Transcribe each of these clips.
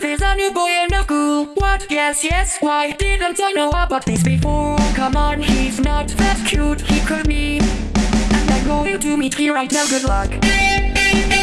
there's a new boy in the school. What? Yes, yes. Why didn't I know about this before? Come on, he's not that cute. He could be. And I'm going to meet you right now. Good luck.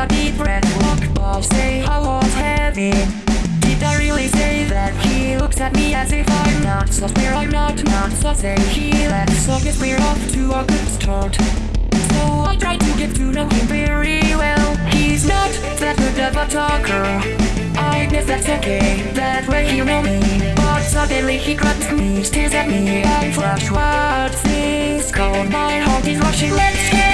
A deep breath, walk by, say I was heavy. Did I really say that? He looks at me as if I'm not so fair, I'm not, not so say he left. So guess we're off to a good start. So I try to get to know him very well. He's not that good of a talker. I guess that's okay, that way you know me. But suddenly he grabs me, stares at me, and flash what's this called? My heart is rushing, let's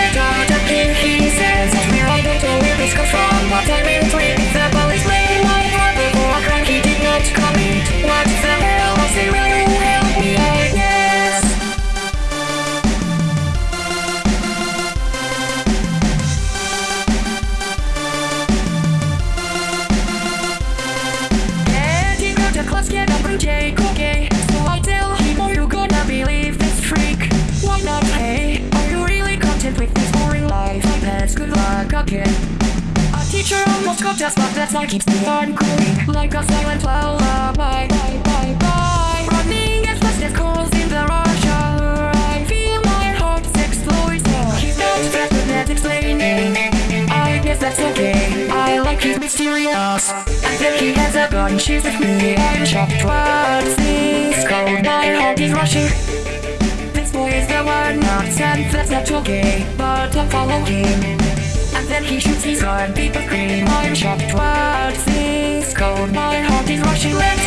but I'm in between. The police made my brother for a crime he did not commit. What the hell? I say, will help me? I guess. He class, get got us, but that's why keeps me on going. Like a silent lullaby. Uh, bye, bye, bye. Running as fast as coals in the rush hour. I feel my heart's explode. He's not that good at explaining. I guess that's okay. I like his mysterious. And then he has a gun, she's with me. I'm shocked. What's this called? My heart is rushing. This boy is the one not and that's not okay. But I'll follow him. Gun, people scream. I'm shocked. What's this called? My heart is rushing. Let's